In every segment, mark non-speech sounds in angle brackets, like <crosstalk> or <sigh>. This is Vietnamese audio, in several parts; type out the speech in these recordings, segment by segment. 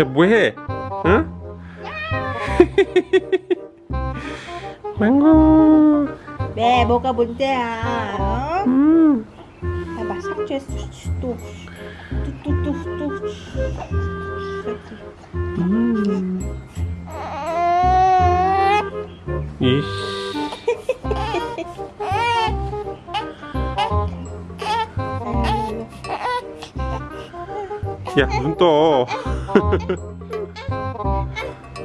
야 뭐해? 응? <laughs> 망고 네, 뭐가 문제야? 어? 음. 봐봐, 삭제했어. 또, 또, 또, 또, 또. 음. 이씨 야 눈 떠. <laughs>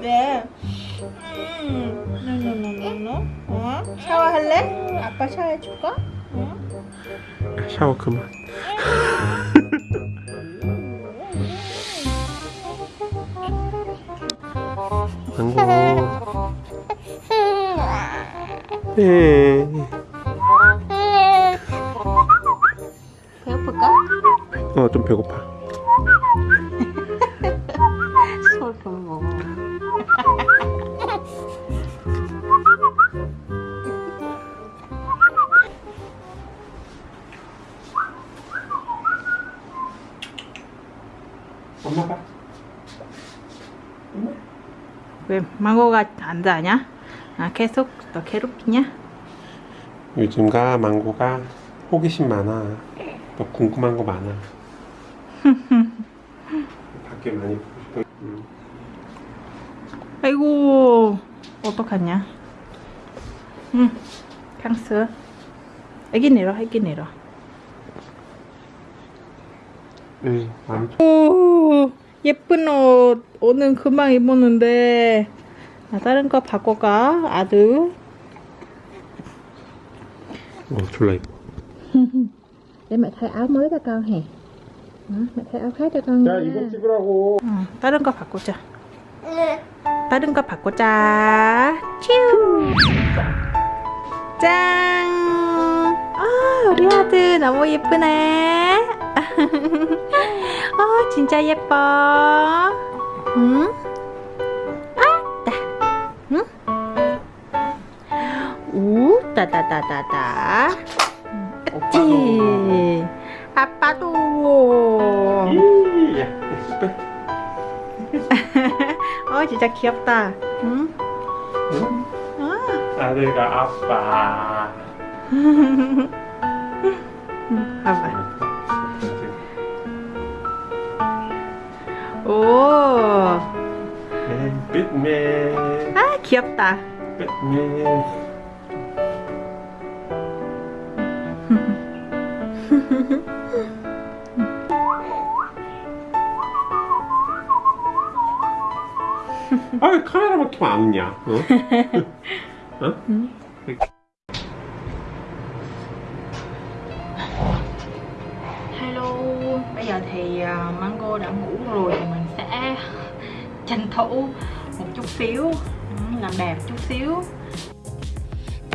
네. 음, 노노노노노. 어? 샤워할래? 아빠 샤워해줄까? 어? 샤워 그만. <laughs> 망고. 예. 배고플까? 어, 좀 배고파. 망고가 안 자냐? 아 계속 너 괴롭히냐? 요즘가 망고가 호기심 많아. 또 궁금한 거 많아. <laughs> 밖에 많이 보고 싶어. 음. 아이고 어떡하냐? 응 강스 애기 내려 애기 내려 응, 많이 오 예쁜 옷 오늘 금방 입었는데 나 다른 거 바꿔가 아들 어, 졸라 이뻐. để mẹ thay áo mới cho con hè Đó, mẹ thay áo khác cho con 야, 이거 찍으라고. 어, 다른 거 바꾸자 다른 거 바꾸자 츄 짠! 아, 우리 아들 너무 예쁘네. 어, <laughs> 진짜 예뻐. 응? 따다다다다. 그치? 아빠도. 빼. <laughs> 어, 진짜 귀엽다. 응? 응? 아. 아들과 아빠. 응, 봐봐. 오, 맨, 빛맨. 아 귀엽다. 빛맨. 아, 카메라만 켜면 안 웃냐? 어? 어? Hello, bây giờ thì à, Mango đã ngủ rồi thì mình sẽ tranh thủ một chút xíu, ừ, làm đẹp chút xíu.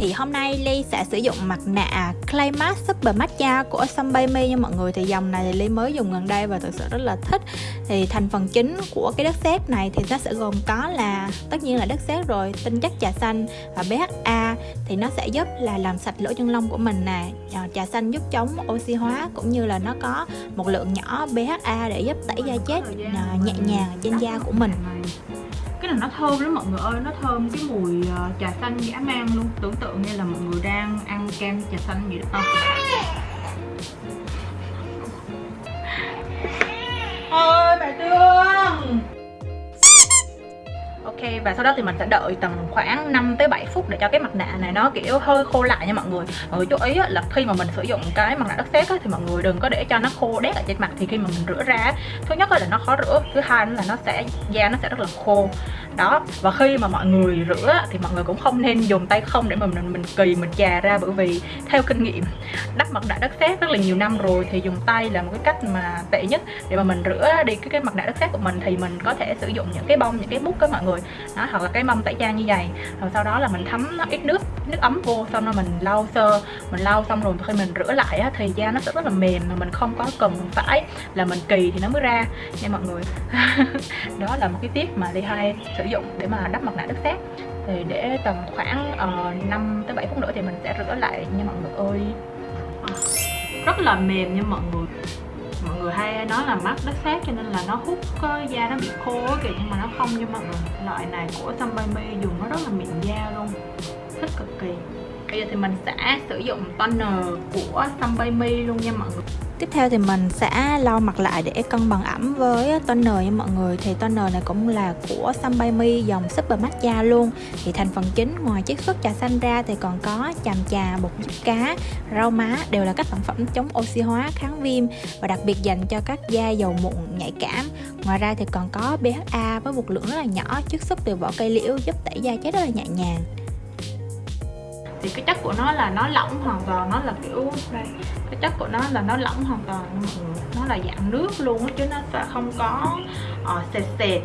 thì hôm nay Ly sẽ sử dụng mặt nạ Clay Mask Super Matcha của Sunbaby nha mọi người. Thì dòng này thì Ly mới dùng gần đây và thực sự rất là thích. Thì thành phần chính của cái đất sét này thì nó sẽ gồm có là Tất nhiên là đất sét rồi, tinh chất trà xanh và BHA Thì nó sẽ giúp là làm sạch lỗ chân lông của mình nè. Ờ, trà xanh giúp chống oxy hóa cũng như là nó có một lượng nhỏ BHA để giúp tẩy da chết ờ, nhẹ nhàng trên da của mình cái này nó thơm lắm mọi người ơi nó thơm cái mùi uh, trà xanh dã man luôn. Tưởng tượng như là mọi người đang ăn kem trà xanh vậy đó. Ôi bà Tương Ok. Và sau đó thì mình sẽ đợi tầm khoảng 5 tới 7 phút để cho cái mặt nạ này nó, kiểu, hơi khô lại nha mọi người. Mọi người chú ý là khi mà mình sử dụng cái mặt nạ đất sét thì mọi người đừng có để cho nó khô đét ở trên mặt. Thì khi mà mình rửa ra thứ nhất là nó khó rửa, thứ hai là nó sẽ, da nó sẽ rất là khô. Đó, và khi mà mọi người rửa thì mọi người cũng không nên dùng tay không để mà mình mình kỳ, mình chà ra. Bởi vì theo kinh nghiệm đắp mặt nạ đất sét rất là nhiều năm rồi thì dùng tay là một cái cách mà tệ nhất. Để mà mình rửa đi cái cái mặt nạ đất sét của mình thì mình có thể sử dụng những cái bông, những cái mút đó mọi người nó hoặc là cái mâm tẩy trang như vậy. Rồi sau đó là mình thấm nó ít nước nước ấm vô xong rồi mình lau sơ mình lau xong rồi khi mình rửa lại á, thì da nó sẽ rất là mềm mà mình không có cần phải là mình kỳ thì nó mới ra. Nha mọi người. <laughs> Đó là một cái tip mà Ly hay sử dụng để mà đắp mặt nạ đất sét thì để tầm khoảng ờ, uh, 5 tới 7 phút nữa thì mình sẽ rửa lại nha mọi người ơi. Ờ, rất là mềm nha mọi người mọi người hay nói là mắt đất sét cho nên là nó hút có da nó bị khô kìa, nhưng mà nó không. Nha mọi người loại này của Sunbaby dùng nó rất là mịn da luôn, thích cực kỳ. Bây giờ thì mình sẽ sử dụng toner của Sunbaby luôn nha mọi người. Tiếp theo thì mình sẽ lau mặt lại để cân bằng ẩm với toner nha mọi người. Thì toner này cũng là của Sunbaby dòng Super Matcha luôn. Thì thành phần chính ngoài chiết xuất trà xanh ra thì còn có chàm trà, bột giúp cá, rau má Đều là các sản phẩm chống oxy hóa, kháng viêm Và đặc biệt dành cho các da dầu mụn nhạy cảm. Ngoài ra thì còn có BHA với một lượng rất là nhỏ chiết xuất từ vỏ cây liễu giúp tẩy da chết rất là nhẹ nhàng. Thì cái chất của nó là nó lỏng hoàn toàn nó là kiểu đây cái chất của nó là nó lỏng hoàn toàn nó là dạng nước luôn chứ nó sẽ không có uh, sệt sệt.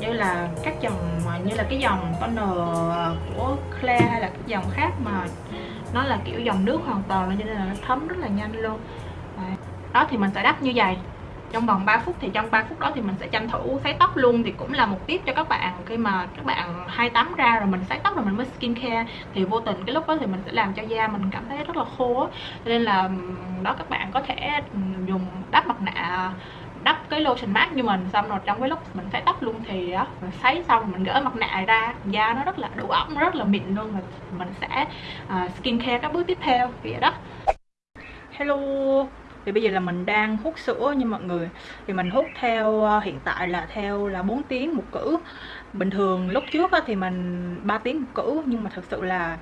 Như là các dòng ờ, như là cái dòng toner ờ, của Claire hay là cái dòng khác mà nó là kiểu dòng nước hoàn toàn cho nên là nó thấm rất là nhanh luôn. Đó thì mình sẽ đắp như vậy trong vòng 3 phút thì trong 3 phút đó thì mình sẽ tranh thủ sấy tóc luôn. Thì cũng là một tiếp cho các bạn. Khi mà các bạn hai tắm ra rồi mình sấy tóc rồi mình mới skin care thì vô tình cái lúc đó thì mình sẽ làm cho da mình cảm thấy rất là khô cho nên là đó các bạn có thể dùng đắp mặt nạ đắp cái lotion mát như mình. Xong rồi trong cái lúc mình sấy tóc luôn thì đó mình sấy xong mình gỡ mặt nạ ra da nó rất là đủ ẩm rất là mịn luôn. Và mình sẽ à, uh, skin care các bước tiếp theo. Vậy đó. Hello thì bây giờ là mình đang hút sữa nha mọi người. Thì mình hút theo ờ, hiện tại là theo là 4 tiếng một cữ. Bình thường lúc trước thì mình 3 tiếng một cữ nhưng mà thật sự là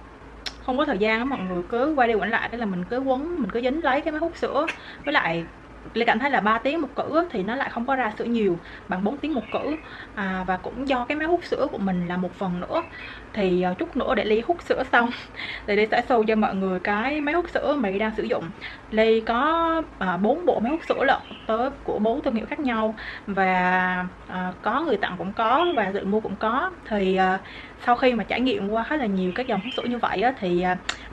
không có thời gian á mọi người. Cứ quay đi quẩn lại đó là mình cứ quấn mình cứ dính lấy cái máy hút sữa. Với lại Lê cảm thấy là 3 tiếng một cữ thì nó lại không có ra sữa nhiều bằng 4 tiếng một cữ. À, và cũng do cái máy hút sữa của mình là một phần nữa thì ờ, chút nữa để Ly hút sữa xong. Thì Ly sẽ show cho mọi người cái máy hút sữa mà Ly đang sử dụng. Ly có ờ, bốn bộ máy hút sữa lận tới của bốn thương hiệu khác nhau và ờ, có người tặng cũng có và tự mua cũng có. Thì sau khi mà trải nghiệm qua khá là nhiều các dòng hút sữa như vậy á, thì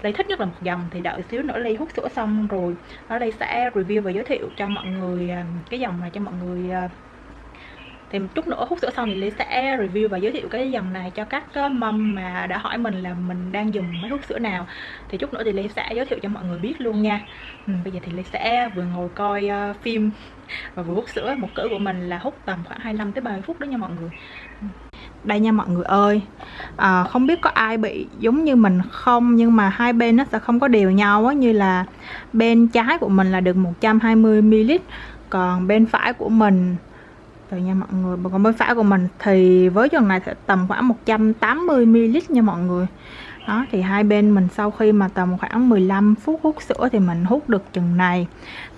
Ly thích nhất là một dòng. Thì đợi xíu nữa Ly hút sữa xong rồi đó Ly sẽ review và giới thiệu cho mọi người cái dòng này cho mọi người thì chút nữa hút sữa xong thì lý sẽ review và giới thiệu cái dòng này cho các ờ, mâm mà đã hỏi mình là mình đang dùng máy hút sữa nào. Thì chút nữa thì lý sẽ giới thiệu cho mọi người biết luôn nha. Ừ, bây giờ thì lý sẽ vừa ngồi coi uh, phim và vừa hút sữa. Một cỡ của mình là hút tầm khoảng 25 tới 30 phút đó nha mọi người. Đây nha mọi người ơi. À, không biết có ai bị giống như mình không nhưng mà hai bên nó sẽ không có đều nhau á như là bên trái của mình là được 120 ml còn bên phải của mình rồi nha mọi người. Còn bên phải của mình thì với dòng này sẽ tầm khoảng 180 ml nha mọi người. Đó thì hai bên mình sau khi mà tầm khoảng 15 phút hút sữa thì mình hút được chừng này.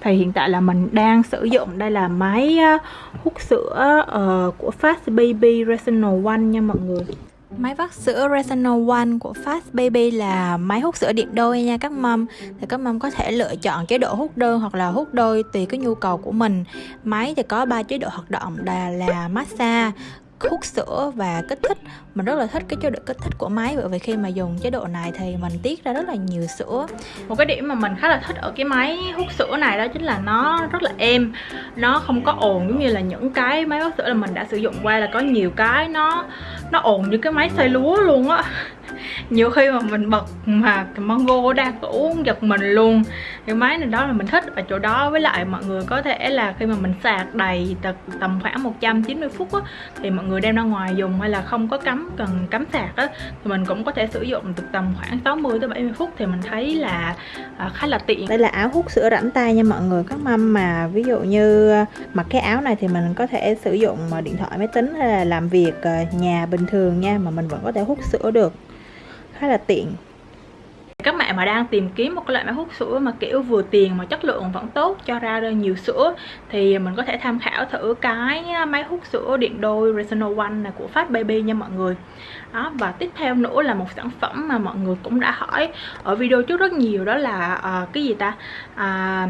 Thì hiện tại là mình đang sử dụng đây là máy ờ, hút sữa uh, của Fast Baby rational One nha mọi người. Máy vắt sữa Resonal One của Fast Baby là máy hút sữa điện đôi nha các mâm. Thì các mâm có thể lựa chọn chế độ hút đơn hoặc là hút đôi tùy cái nhu cầu của mình. Máy thì có 3 chế độ hoạt động là, là massage, hút sữa và kích thích. Mình rất là thích cái chế độ kích thích của máy, bởi vì khi mà dùng chế độ này thì mình tiết ra rất là nhiều sữa. Một cái điểm mà mình khá là thích ở cái máy hút sữa này đó chính là nó rất là êm. Nó không có ồn giống như là những cái máy hút sữa là mình đã sử dụng qua là có nhiều cái nó nó ồn như cái máy xay lúa luôn á nhiều khi mà mình bật mà mango đang uống giật mình luôn. Cái máy này đó là mình thích ở chỗ đó với lại mọi người có thể là khi mà mình sạc đầy tầm khoảng 190 phút á, thì mọi người đem ra ngoài dùng hay là không có cắm cần cắm sạc á thì mình cũng có thể sử dụng được tầm khoảng 60 tới 70 phút thì mình thấy là à, khá là tiện. Đây là áo hút sữa rảnh tay nha mọi người. Các mâm mà ví dụ như mặc cái áo này thì mình có thể sử dụng à, điện thoại máy tính hay là làm việc à, nhà bình thường nha mà mình vẫn có thể hút sữa được khá là tiện. Các bạn mà đang tìm kiếm một cái loại máy hút sữa mà kiểu vừa tiền mà chất lượng vẫn tốt cho ra nhiều sữa thì mình có thể tham khảo thử cái máy hút sữa điện đôi Resonal One này của Fast Baby nha mọi người. Đó và tiếp theo nữa là một sản phẩm mà mọi người cũng đã hỏi ở video trước rất nhiều đó là uh, cái gì ta? Uh,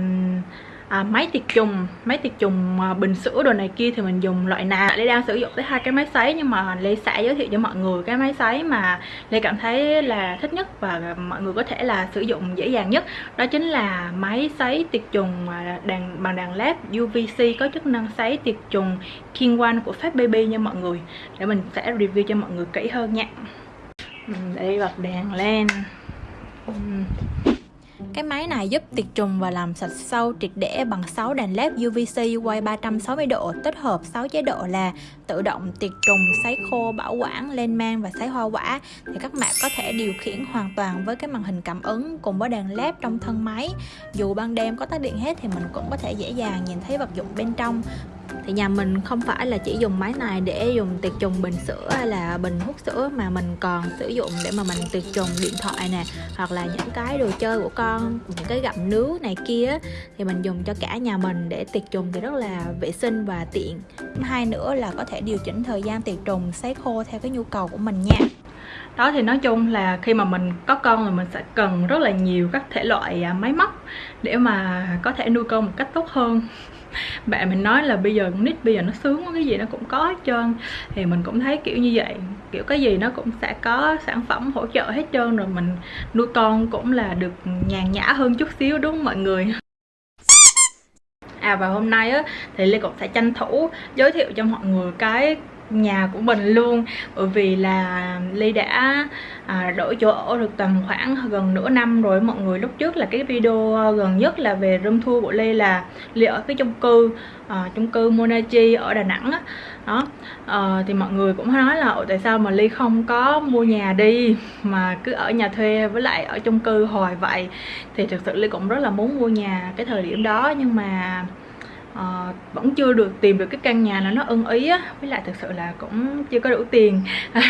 à, máy tiệt trùng máy tiệt trùng à, bình sữa đồ này kia thì mình dùng loại nào? Lê đang sử dụng tới hai cái máy sấy nhưng mà Lê sẽ giới thiệu cho mọi người cái máy sấy mà Lê cảm thấy là thích nhất và mọi người có thể là sử dụng dễ dàng nhất. Đó chính là máy sấy tiệt trùng à, đàn bằng đàn led UVC có chức năng sấy tiệt trùng King One của Fat Baby nha mọi người. Để mình sẽ review cho mọi người kỹ hơn nha. Đây bật đèn lên. Cái máy này giúp tiệt trùng và làm sạch sâu triệt để bằng 6 đèn led UVC quay 360 độ tích hợp 6 chế độ là tự động tiệt trùng, sấy khô, bảo quản, lên men và sấy hoa quả thì các bạn có thể điều khiển hoàn toàn với cái màn hình cảm ứng cùng với đèn led trong thân máy. Dù ban đêm có tắt điện hết thì mình cũng có thể dễ dàng nhìn thấy vật dụng bên trong thì nhà mình không phải là chỉ dùng máy này để dùng tiệt trùng bình sữa hay là bình hút sữa mà mình còn sử dụng để mà mình tiệt trùng điện thoại nè, hoặc là những cái đồ chơi của con, những cái gặm nứa này kia. Thì mình dùng cho cả nhà mình để tiệt trùng thì rất là vệ sinh và tiện. Hai nữa là có thể điều chỉnh thời gian tiệt trùng, sấy khô theo cái nhu cầu của mình nha đó thì nói chung là khi mà mình có con thì mình sẽ cần rất là nhiều các thể loại à, máy móc để mà có thể nuôi con một cách tốt hơn. <laughs> Bạn mình nói là bây giờ nít bây giờ nó sướng cái gì nó cũng có hết trơn. Thì mình cũng thấy kiểu như vậy. Kiểu cái gì nó cũng sẽ có sản phẩm hỗ trợ hết trơn rồi mình nuôi con cũng là được nhàn nhã hơn chút xíu đúng không mọi người? À và hôm nay á, thì Lê cũng sẽ tranh thủ giới thiệu cho mọi người cái nhà của mình luôn. Bởi vì là ly đã à, đổi chỗ ở được tầm khoảng gần nửa năm rồi. Mọi người lúc trước là cái video gần nhất là về room tour của ly là ly ở cái chung cư à, chung cư Monachi ở Đà Nẵng á. Đó. À, thì mọi người cũng nói là tại sao mà ly không có mua nhà đi mà cứ ở nhà thuê với lại ở chung cư hồi vậy? Thì thực sự ly cũng rất là muốn mua nhà cái thời điểm đó. Nhưng mà uh, vẫn chưa được tìm được cái căn nhà nào nó ưng ý á với lại thực sự là cũng chưa có đủ tiền. <laughs>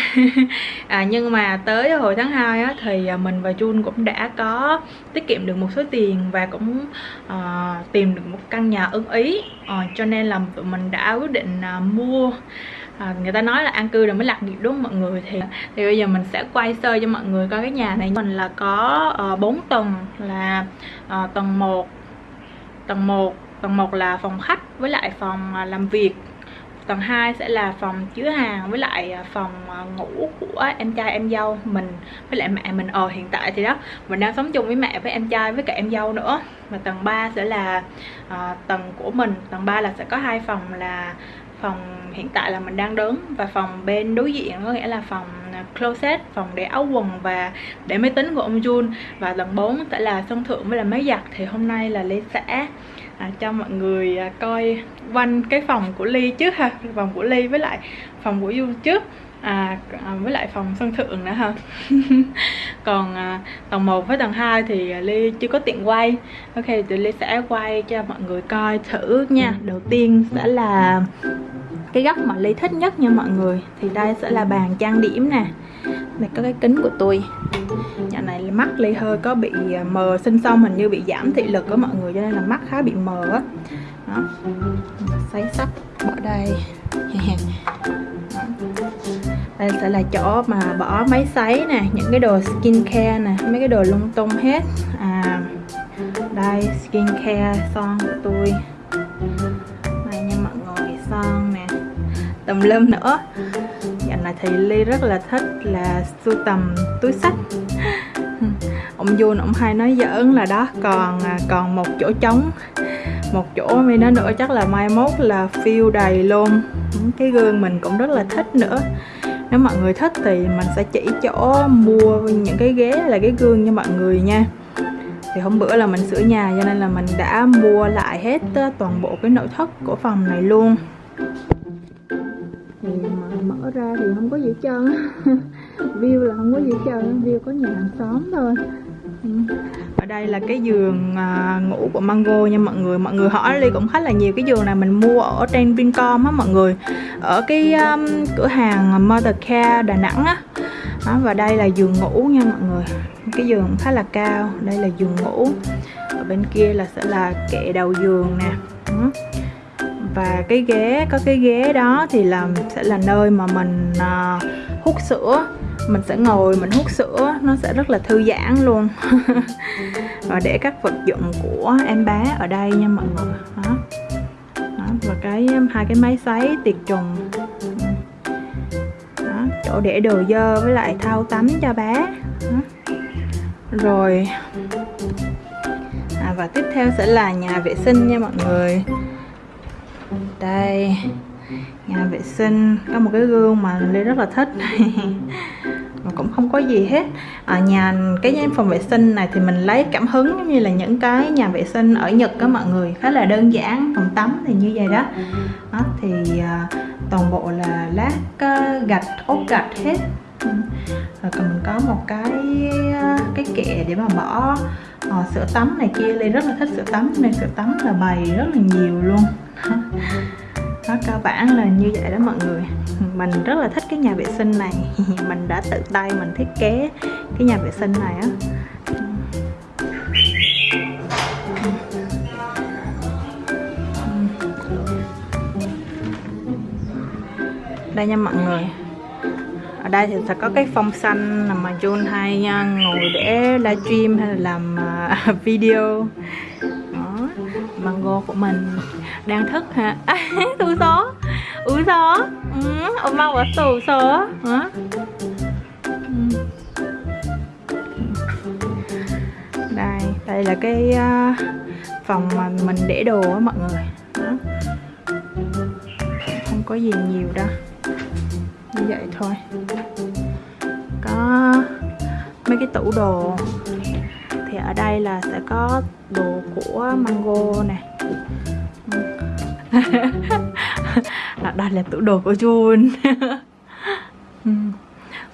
À, nhưng mà tới hồi tháng 2 á thì à, mình và Jun cũng đã có tiết kiệm được một số tiền và cũng uh, tìm được một căn nhà ưng ý. Uh, cho nên là tụi mình đã quyết định uh, mua. À, người ta nói là an cư rồi mới lạc nghiệp đúng không mọi người? Thì thì bây giờ mình sẽ quay sơ cho mọi người coi cái nhà này. Mình là có uh, 4 tầng là uh, tầng 1 tầng 1 tầng 1 là phòng khách với lại phòng à, làm việc. Tầng 2 sẽ là phòng chứa hàng với lại à, phòng à, ngủ của em trai em dâu mình với lại mẹ mình. Ờ hiện tại thì đó mình đang sống chung với mẹ với em trai với cả em dâu nữa. Và tầng 3 sẽ là uh, tầng của mình. Tầng 3 là sẽ có hai phòng là phòng hiện tại là mình đang đứng và phòng bên đối diện có nghĩa là phòng closet phòng để áo quần và để máy tính của ông Jun. Và tầng 4 sẽ là sân thượng với là máy giặt. Thì hôm nay là Lê sẽ à, cho mọi người à, coi quanh cái phòng của Ly trước ha phòng của Ly với lại phòng của Du trước à, à, với lại phòng sân thượng nữa ha <laughs> còn à, tầng 1 với tầng 2 thì Ly chưa có tiện quay. Ok thì Ly sẽ quay cho mọi người coi thử nha. Đầu tiên sẽ là cái góc mà Ly thích nhất nha mọi người. Thì đây sẽ là bàn trang điểm nè. Đây có cái kính của tôi. Nhà này mắt Ly hơi có bị à, mờ sinh xong hình như bị giảm thị lực của mọi người cho nên là mắt khá bị mờ á. Đó. Sấy sắc bỏ đây <laughs> đây sẽ là chỗ mà bỏ máy sấy nè, những cái đồ skin care nè, mấy cái đồ lung tung hết. À đây skin care son của tôi này nha, mọi người, son nè. Tùm lum nữa. Dạo này thì ly rất là thích là sưu tầm túi sách. <laughs> Ông Jun, ông hay nói giỡn là đó, còn à, còn một chỗ trống. Một chỗ mi nói nữa chắc là mai mốt là phiêu đầy luôn cái gương mình cũng rất là thích nữa nếu mọi người thích thì mình sẽ chỉ chỗ mua những cái ghế là cái gương cho mọi người nha. Thì hôm bữa là mình sửa nhà cho nên là mình đã mua lại hết ờ, toàn bộ cái nội thất của phòng này luôn. Thì mà mở ra thì không có gì hết trơn <laughs> view là không có gì hết trơn view có nhà hàng xóm thôi. Ừ. Ở đây là cái giường à, ngủ của Mango nha mọi người. Mọi người hỏi đi cũng khá là nhiều. Cái giường này mình mua ở trên Vincom á mọi người ở cái um, cửa hàng Mother Care Đà Nẵng á. Đó, và đây là giường ngủ nha mọi người. Cái giường khá là cao đây là giường ngủ. Ở bên kia là sẽ là kệ đầu giường nè. Và cái ghế có cái ghế đó thì làm sẽ là nơi mà mình uh, hút sữa. Mình sẽ ngồi mình hút sữa nó sẽ rất là thư giãn luôn. <laughs> Và để các vật dụng của em bé ở đây nha mọi người. Đó và cái um, hai cái máy sấy tiệt trùng. Đó, chỗ để đồ dơ với lại thau tắm cho bé. Đó. rồi. À, và tiếp theo sẽ là nhà vệ sinh nha mọi người. Đây nhà vệ sinh. Có một cái gương mà Lê rất là thích. <laughs> cũng không có gì hết. Ở nhà cái phòng vệ sinh này thì mình lấy cảm hứng giống như là những cái nhà vệ sinh ở Nhật đó mọi người khá là đơn giản phòng tắm thì như vậy đó, đó thì à, toàn bộ là lát à, gạch ốp gạch hết. Rồi còn mình có một cái à, cái kệ để mà bỏ à, sữa tắm này kia. Ly rất là thích sữa tắm nên sữa tắm là bày rất là nhiều luôn. <laughs> nó cơ bản là như vậy đó mọi người. Mình rất là thích cái nhà vệ sinh này. <laughs> Mình đã tự tay mình thiết kế cái nhà vệ sinh này á. Đây nha mọi người. Ở đây thì sẽ có cái phong xanh mà Jun hay ngồi để livestream hay là làm à, <laughs> video. Đó, mango của mình đang thức hả <laughs> tu số ủ số ừ 엄마 왔어 웃어 어? đây đây là cái uh, phòng mà mình để đồ á mọi người đó. không có gì nhiều đâu như vậy thôi có mấy cái tủ đồ thì ở đây là sẽ có đồ của mango nè <laughs> đây là tủ đồ của Jun <laughs>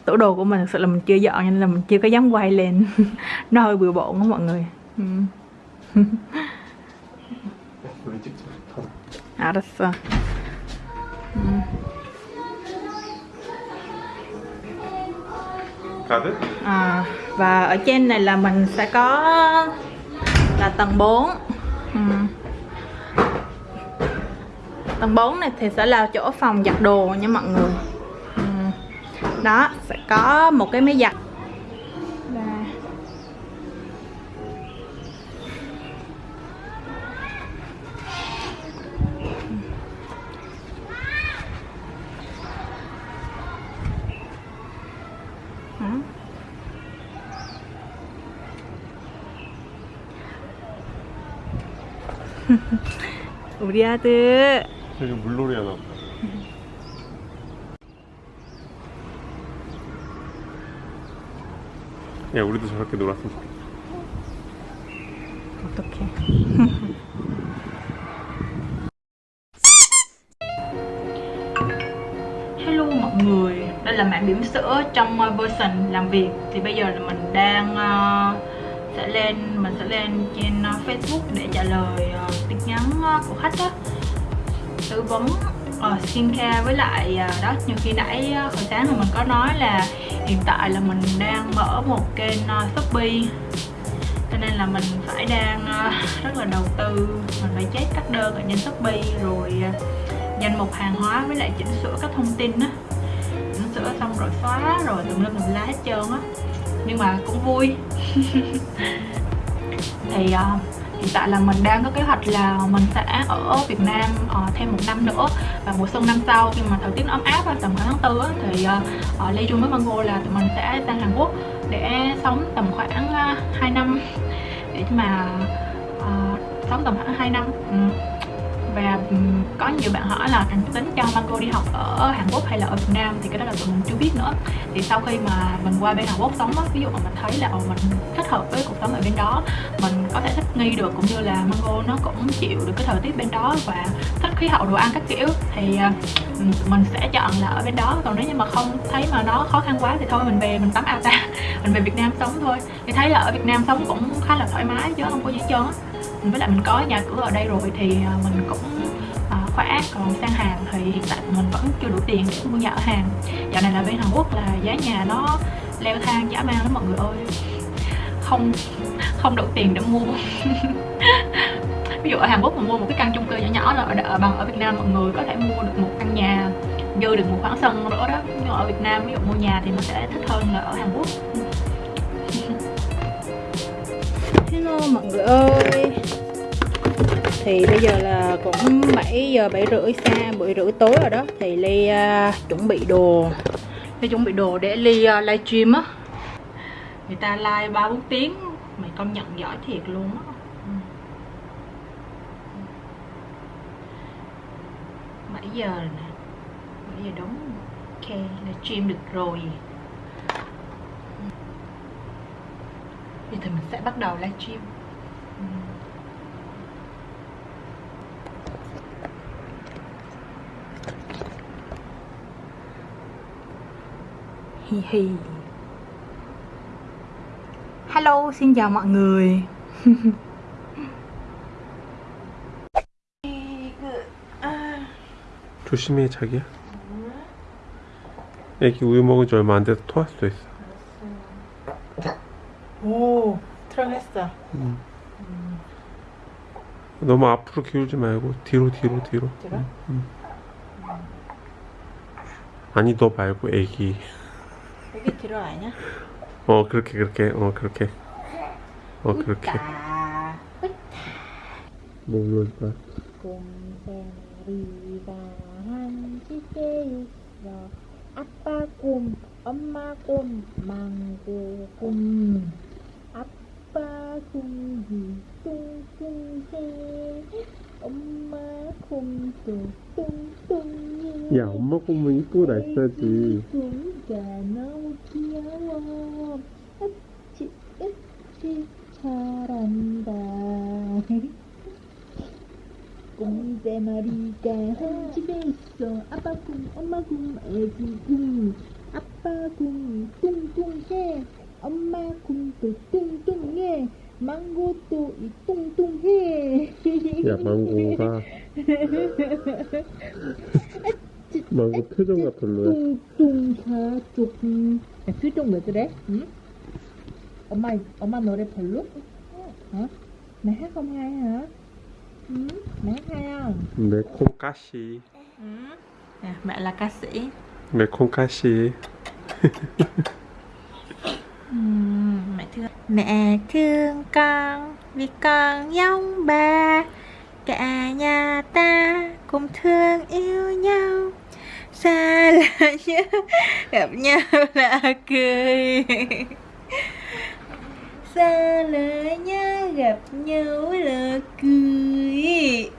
tủ đồ của mình thực sự là mình chưa dọn nên là mình chưa có dám quay lên <laughs> nó hơi bừa bộn đó mọi người 알았어 가드? à, và ở trên này là mình sẽ có là tầng 4 ừ. tầng 4 này thì sẽ là chỗ phòng giặt đồ nha mọi người ừ. đó sẽ có một cái máy giặt Đây. Đó. 우리 아들 <laughs> 저기 물놀이 하나 보다. 야 우리도 저렇게 놀았으면 좋겠다 어떡해 Hello <laughs> mọi người Đây là mã bỉm sữa trong uh, version làm việc Thì bây giờ là mình đang uh, sẽ lên mình sẽ lên trên uh, Facebook để trả lời uh, tin nhắn uh, của khách á tư vấn uh, skincare với lại uh, đó như khi nãy uh, hồi sáng là mình có nói là hiện tại là mình đang mở một kênh uh, Shopee. Cho nên là mình phải đang uh, rất là đầu tư mình phải check các đơn ở trên Shopee rồi uh, danh mục hàng hóa với lại chỉnh sửa các thông tin á. Chỉnh sửa xong rồi xóa rồi tùm lum tùm lá hết trơn á. Nhưng mà cũng vui. <laughs> Thì uh, hiện tại là mình đang có kế hoạch là mình sẽ ở Việt Nam uh, thêm một năm nữa. Và mùa xuân năm sau khi mà thời tiết ấm áp tầm khoảng tháng tư thì uh, Lê Ly chung với Mango là tụi mình sẽ sang Hàn Quốc để sống tầm khoảng uh, 2 năm. Để mà uh, sống tầm khoảng 2 năm. Ừ và có nhiều bạn hỏi là anh tính cho Mango đi học ở Hàn Quốc hay là ở Việt Nam? Thì cái đó là tụi mình chưa biết nữa. Thì sau khi mà mình qua bên Hàn Quốc sống á, ví dụ mà mình thấy là ờ, mình thích hợp với cuộc sống ở bên đó, mình có thể thích nghi được cũng như là Mango nó cũng chịu được cái thời tiết bên đó và thích khí hậu đồ ăn các kiểu, thì ờ, mình sẽ chọn là ở bên đó. Còn nếu như mà không thấy mà nó khó khăn quá thì thôi, mình về, mình tắm. À, ta, <laughs> mình về Việt Nam sống thôi. Thì thấy là ở Việt Nam sống cũng khá là thoải mái chứ không có gì hết trơn á với lại mình có nhà cửa ở đây rồi thì à, mình cũng à, khỏe còn sang Hàn thì hiện tại mình vẫn chưa đủ tiền để mua nhà ở Hàn dạo này là bên Hàn Quốc là giá nhà nó leo thang dã man lắm mọi người ơi. Không không đủ tiền để mua. <laughs> Ví dụ ở Hàn Quốc mà mua một cái căn chung cư nhỏ nhỏ là ở, ở bằng ở Việt Nam mọi người có thể mua được một căn nhà dư được một khoảng sân nữa đó. Nhưng ở Việt Nam ví dụ mua nhà thì mình sẽ thích hơn là ở Hàn Quốc. Hello mọi người ơi. Thì bây giờ là cũng 7 giờ 7 rưỡi xa 7 rưỡi tối rồi đó. Thì Ly uh, chuẩn bị đồ. Ly chuẩn bị đồ để Ly uh, livestream á. Người ta live 3-4 tiếng Mày công nhận giỏi thiệt luôn á. Ừ. Bảy giờ nè. Bảy giờ đúng Ok là stream được rồi. Bây giờ thì mình sẽ bắt đầu livestream. Ừ. Hi hi Hello, xin chào mọi người <laughs> 조심해 자기야. 애기 우유 먹은 지 얼마 안 돼서 토할 수도 있어. 오, 트렁했어 너무 앞으로 기울지 말고 뒤로 뒤로 뒤로. 뒤로? 응, 응. 아니 너 말고 애기. 여기 아니야? 어 그렇게 그렇게 어 그렇게. 어 그렇게. 이럴 거야? 곰생리가 한 집에 있어 아빠 곰, 엄마 곰, 망고 곰 아빠 곰이 뚱뚱해 엄마 곰도 뚱뚱해 야 엄마 곰은 이쁘고 날짜지. 너무 귀여워 으치 으치 잘한다. 곰세 마리가 한 집에 있어. 아빠 곰 엄마 곰 애기 곰 아빠 곰 뚱뚱해. 엄마 곰도 뚱뚱해. 망고도 이 뚱뚱해. 야 망고가 <laughs> 망고 표정가 별로야. 뚱뚱하 쪽 야, 표정 왜 그래? 응? 엄마 엄마 노래 별로? 어? mẹ hát không hay hả? Ừ, mẹ hát hay không? 매콤 까시. Nè, mẹ là ca sĩ 매콤 까시. Ừm, Mẹ thương Mẹ thương con vì con giống ba Cả nhà ta cùng thương yêu nhau Xa là nhớ. Gặp nhau là cười. Xa là nhớ gặp nhau là cười.